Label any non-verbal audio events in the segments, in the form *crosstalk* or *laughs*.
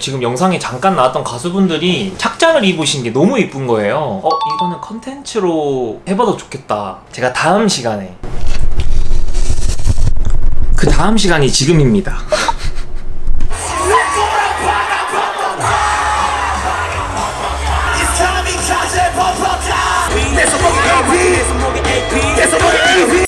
지금 영상에 잠깐 나왔던 가수분들이 착장을 입으신 게 너무 이쁜 거예요. 어? 이거는 컨텐츠로 해봐도 좋겠다. 제가 다음 시간에. 그 다음 시간이 지금입니다. *laughs*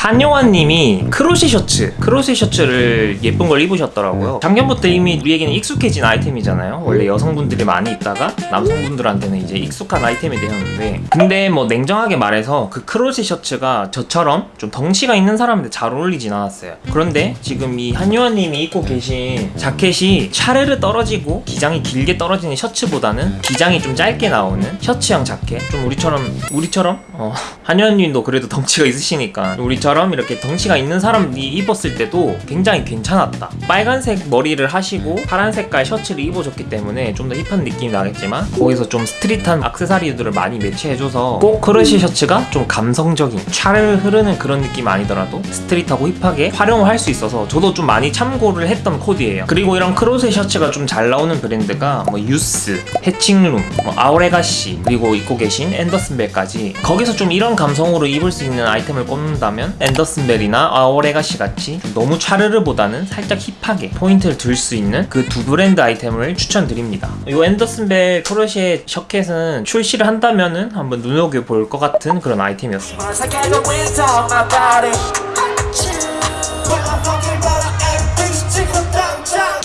한요한님이 크로셰 셔츠 크로셰 셔츠를 예쁜 걸 입으셨더라고요. 작년부터 이미 우리에게는 익숙해진 아이템이잖아요. 원래 여성분들이 많이 입다가 남성분들한테는 이제 익숙한 아이템이 되었는데 근데 뭐 냉정하게 말해서 그 크로셰 셔츠가 저처럼 좀 덩치가 있는 사람한테 잘 어울리진 않았어요. 그런데 지금 이 한요한님이 입고 계신 자켓이 차르르 떨어지고 기장이 길게 떨어지는 셔츠보다는 기장이 좀 짧게 나오는 셔츠형 자켓. 좀 우리처럼 우리처럼? 어, 한요한님도 그래도 덩치가 있으시니까 우리처럼 이렇게 덩치가 있는 사람이 입었을 때도 굉장히 괜찮았다. 빨간색 머리를 하시고 파란 색깔 셔츠를 입어줬기 때문에 좀 더 힙한 느낌이 나겠지만 거기서 좀 스트릿한 액세서리들을 많이 매치해줘서 꼭 크로셰 셔츠가 좀 감성적인 차르르 흐르는 그런 느낌 아니더라도 스트릿하고 힙하게 활용을 할 수 있어서 저도 좀 많이 참고를 했던 코디예요. 그리고 이런 크로셰 셔츠가 좀 잘 나오는 브랜드가 뭐 유스, 해칭룸, 뭐 아워레가시 그리고 입고 계신 앤더슨벨까지 거기서 좀 이런 감성으로 입을 수 있는 아이템을 꼽는다면 앤더슨벨이나 아워레가시 같이 좀 너무 차르르보다는 살짝 힙하게 포인트를 둘수 있는 그 두 브랜드 아이템을 추천드립니다. 이 앤더슨벨 크로셰 셔켓은 출시를 한다면 은 한번 눈여겨볼 것 같은 그런 아이템이었습니다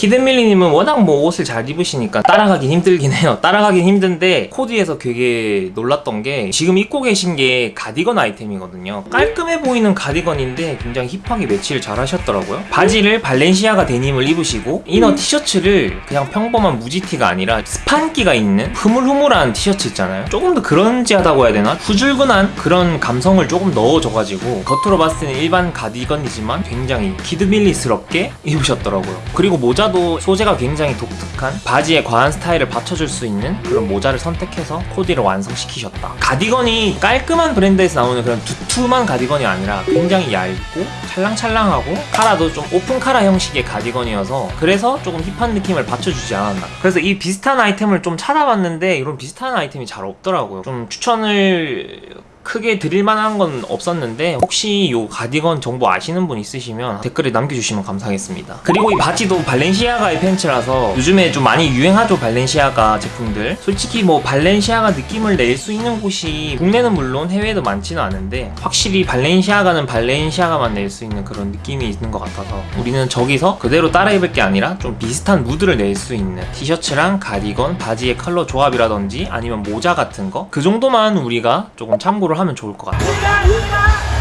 키드밀리님은 워낙 뭐 옷을 잘 입으시니까 따라가긴 힘들긴 해요. 따라가긴 힘든데 코디에서 되게 놀랐던 게 지금 입고 계신 게 가디건 아이템이거든요. 깔끔해 보이는 가디건인데 굉장히 힙하게 매치를 잘 하셨더라고요. 바지를 발렌시아가 데님을 입으시고 이너 티셔츠를 그냥 평범한 무지티가 아니라 스판기가 있는 흐물흐물한 티셔츠 있잖아요. 조금 더 그런지하다고 해야 되나? 후줄근한 그런 감성을 조금 넣어줘가지고 겉으로 봤을 때는 일반 가디건이지만 굉장히 키드밀리스럽게 입으셨더라고요. 그리고 모자도 소재가 굉장히 독특한 바지에 과한 스타일을 받쳐줄 수 있는 그런 모자를 선택해서 코디를 완성시키셨다. 가디건이 깔끔한 브랜드에서 나오는 그런 두툼한 가디건이 아니라 굉장히 얇고 찰랑찰랑하고 카라도 좀 오픈 카라 형식의 가디건이어서 그래서 조금 힙한 느낌을 받쳐주지 않았나. 그래서 이 비슷한 아이템을 좀 찾아봤는데 이런 비슷한 아이템이 잘 없더라고요. 좀 추천을 크게 드릴 만한 건 없었는데 혹시 요 가디건 정보 아시는 분 있으시면 댓글에 남겨주시면 감사하겠습니다. 그리고 이 바지도 발렌시아가의 팬츠라서 요즘에 좀 많이 유행하죠 발렌시아가 제품들. 솔직히 뭐 발렌시아가 느낌을 낼 수 있는 곳이 국내는 물론 해외에도 많지는 않은데 확실히 발렌시아가는 발렌시아가만 낼 수 있는 그런 느낌이 있는 것 같아서 우리는 저기서 그대로 따라 입을 게 아니라 좀 비슷한 무드를 낼 수 있는 티셔츠랑 가디건 바지의 컬러 조합이라든지 아니면 모자 같은 거? 그 정도만 우리가 조금 참고를 하면 좋을 것 같아요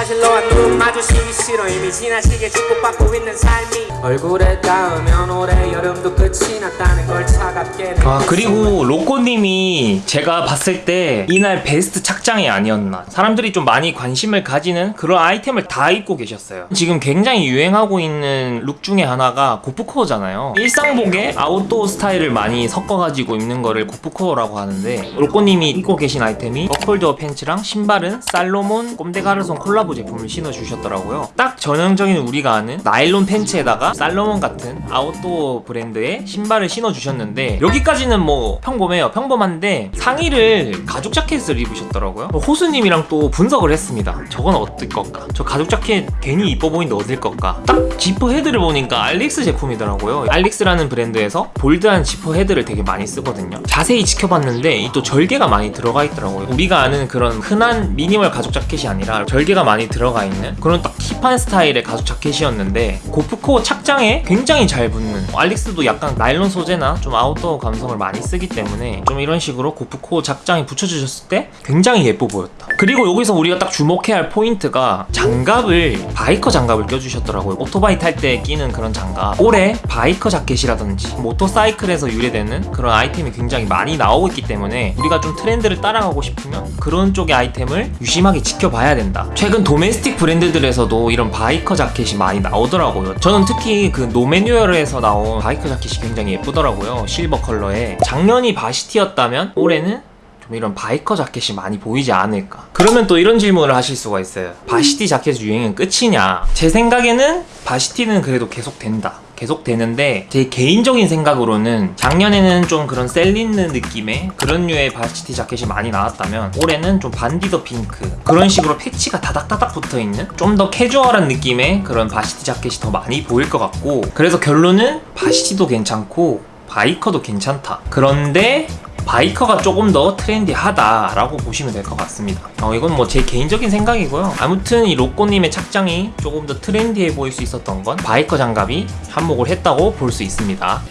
사실 너와 눈 마주치기 싫어. 이미 지나치게 축복받고 있는 삶이 얼굴에 닿으면 올해 여름도 끝이 났다는 걸 차갑게 아 그리고 로꼬님이 제가 봤을 때 이날 베스트 착장이 아니었나. 사람들이 좀 많이 관심을 가지는 그런 아이템을 다 입고 계셨어요. 지금 굉장히 유행하고 있는 룩 중에 하나가 gorpcore잖아요. 일상복에 아웃도어 스타일을 많이 섞어가지고 입는 거를 gorpcore라고 하는데 로꼬님이 입고 계신 아이템이 버컬도어 팬츠랑 신발은 살로몬 꼼데가르송 콜라보 제품을 신어주셨더라고요. 딱 전형적인 우리가 아는 나일론 팬츠에다가 살로몬 같은 아웃도어 브랜드의 신발을 신어주셨는데 여기까지는 뭐 평범해요. 평범한데 상의를 가죽 자켓을 입으셨더라고요. 호수님이랑 또 분석을 했습니다. 저건 어디 걸까? 저 가죽 자켓 괜히 이뻐 보이는데 어디 걸까? 딱 지퍼 헤드를 보니까 알릭스 제품이더라고요. 알릭스라는 브랜드에서 bold한 지퍼 헤드를 되게 많이 쓰거든요. 자세히 지켜봤는데 이 또 절개가 많이 들어가 있더라고요. 우리가 아는 그런 흔한 미니멀 가죽 자켓이 아니라 절개가 많이 들어가 있는 그런 딱 hip한 스타일의 가죽 자켓이었는데 고프코 착장에 굉장히 잘 붙는 알릭스도 약간 나일론 소재나 좀 아웃도어 감성을 많이 쓰기 때문에 좀 이런 식으로 고프코 착장이 붙여주셨을 때 굉장히 예뻐 보였다. 그리고 여기서 우리가 딱 주목해야 할 포인트가 장갑을 biker 장갑을 껴주셨더라고요. 오토바이 탈 때 끼는 그런 장갑. 올해 biker 자켓이라든지 모터사이클에서 유래되는 그런 아이템이 굉장히 많이 나오고 있기 때문에 우리가 좀 트렌드를 따라가고 싶으면 그런 쪽의 아이템을 유심하게 지켜봐야 된다. 최근 domestic 브랜드들에서도 이런 biker 자켓이 많이 나오더라고요. 저는 특히 그 노매뉴얼에서 나온 biker 자켓이 굉장히 예쁘더라고요. 실버 컬러에. 작년이 varsity였다면 올해는 좀 이런 biker 자켓이 많이 보이지 않을까. 그러면 또 이런 질문을 하실 수가 있어요. varsity 자켓 유행은 끝이냐? 제 생각에는 varsity는 그래도 계속 된다 계속 되는데 제 개인적인 생각으로는 작년에는 좀 그런 셀린느 느낌의 그런 류의 varsity 자켓이 많이 나왔다면 올해는 좀 Vandy the Pink 그런 식으로 패치가 다닥다닥 붙어있는 좀 더 캐주얼한 느낌의 그런 varsity 자켓이 더 많이 보일 것 같고 그래서 결론은 varsity도 괜찮고 biker도 괜찮다. 그런데 바이커가 조금 더 트렌디하다라고 보시면 될 것 같습니다. 어, 이건 뭐 제 개인적인 생각이고요. 아무튼 이 로꼬님의 착장이 조금 더 트렌디해 보일 수 있었던 건 biker 장갑이 한몫을 했다고 볼 수 있습니다.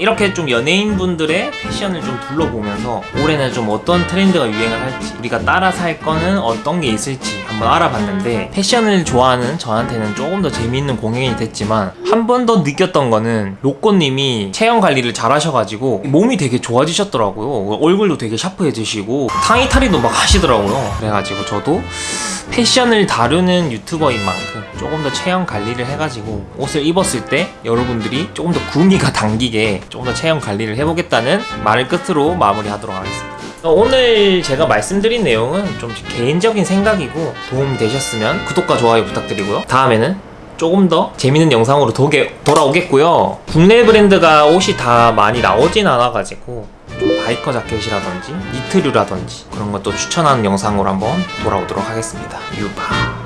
이렇게 좀 연예인분들의 패션을 좀 둘러보면서 올해는 좀 어떤 트렌드가 유행을 할지 우리가 따라서 할 거는 어떤 게 있을지 한번 알아봤는데 패션을 좋아하는 저한테는 조금 더 재미있는 공연이 됐지만 한 번 더 느꼈던 거는 로꼬님이 체형 관리를 잘 하셔가지고 몸이 되게 좋아지셨더라고요. 얼굴도 되게 샤프해지시고 탕이탈이도 막 하시더라고요. 그래가지고 저도 패션을 다루는 유튜버인 만큼 조금 더 체형 관리를 해가지고 옷을 입었을 때 여러분들이 조금 더 구미가 *laughs* 당기게 조금 더 체형 관리를 해보겠다는 말을 끝으로 마무리하도록 하겠습니다. 어, 오늘 제가 말씀드린 내용은 좀 개인적인 생각이고 도움이 되셨으면 구독과 좋아요 부탁드리고요. 다음에는 조금 더 재밌는 영상으로 도게, 돌아오겠고요. 국내 브랜드가 옷이 다 많이 나오진 않아가지고 좀 바이커 자켓이라든지 니트류라든지 그런 것도 추천하는 영상으로 한번 돌아오도록 하겠습니다. 유바.